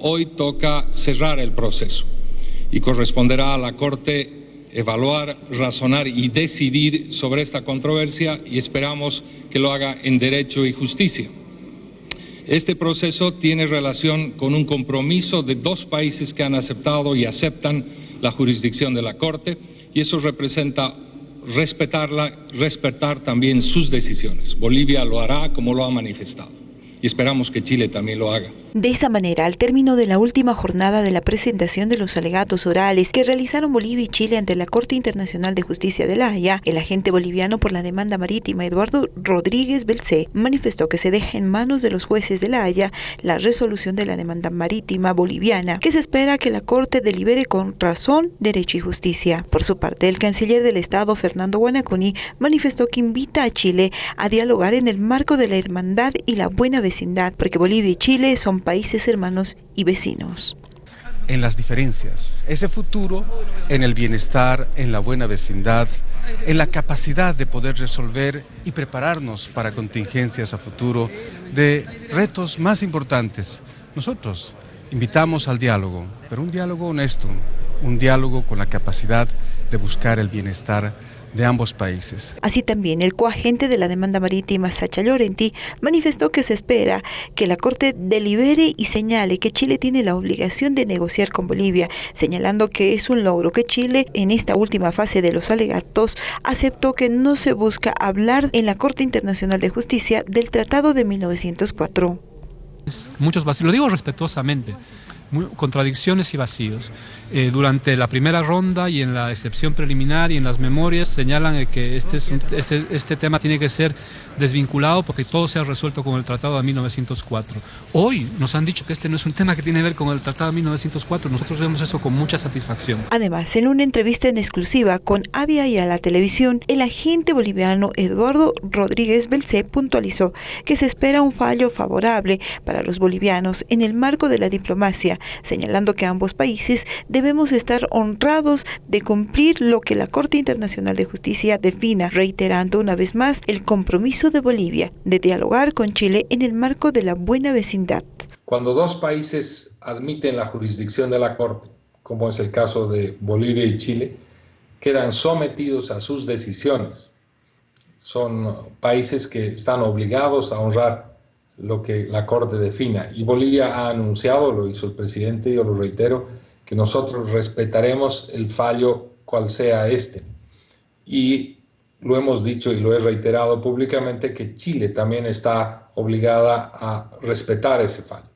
hoy toca cerrar el proceso y corresponderá a la Corte evaluar, razonar y decidir sobre esta controversia y esperamos que lo haga en derecho y justicia. Este proceso tiene relación con un compromiso de dos países que han aceptado y aceptan la jurisdicción de la Corte y eso representa respetarla, respetar también sus decisiones. Bolivia lo hará como lo ha manifestado y esperamos que Chile también lo haga. De esa manera, al término de la última jornada de la presentación de los alegatos orales que realizaron Bolivia y Chile ante la Corte Internacional de Justicia de La Haya, el agente boliviano por la demanda marítima Eduardo Rodríguez Belcé manifestó que se deja en manos de los jueces de La Haya la resolución de la demanda marítima boliviana, que se espera que la Corte delibere con razón, derecho y justicia. Por su parte, el canciller del Estado, Fernando Guanacuni, manifestó que invita a Chile a dialogar en el marco de la hermandad y la buena vecindad, porque Bolivia y Chile son países hermanos y vecinos. En las diferencias, ese futuro en el bienestar, en la buena vecindad, en la capacidad de poder resolver y prepararnos para contingencias a futuro de retos más importantes. Nosotros invitamos al diálogo, pero un diálogo honesto, un diálogo con la capacidad de buscar el bienestar de ambos países. Así también, el coagente de la demanda marítima, Sacha Llorenti, manifestó que se espera que la Corte delibere y señale que Chile tiene la obligación de negociar con Bolivia, señalando que es un logro que Chile, en esta última fase de los alegatos, aceptó que no se busca hablar en la Corte Internacional de Justicia del Tratado de 1904. Muchos vacíos, lo digo respetuosamente, contradicciones y vacíos. Eh, durante la primera ronda y en la excepción preliminar y en las memorias señalan que este, este, este, tema tiene que ser desvinculado porque todo se ha resuelto con el Tratado de 1904. Hoy nos han dicho que este no es un tema que tiene que ver con el Tratado de 1904. Nosotros vemos eso con mucha satisfacción. Además, en una entrevista en exclusiva con Avia y a la televisión, el agente boliviano Eduardo Rodríguez Belcé puntualizó que se espera un fallo favorable para los bolivianos en el marco de la diplomacia, señalando que ambos países debemos estar honrados de cumplir lo que la Corte Internacional de Justicia defina, reiterando una vez más el compromiso de Bolivia de dialogar con Chile en el marco de la buena vecindad. Cuando dos países admiten la jurisdicción de la Corte, como es el caso de Bolivia y Chile, quedan sometidos a sus decisiones. Son países que están obligados a honrar lo que la Corte defina. Y Bolivia ha anunciado, lo hizo el presidente, yo lo reitero, que nosotros respetaremos el fallo cual sea este. Y lo hemos dicho y lo he reiterado públicamente que Chile también está obligada a respetar ese fallo.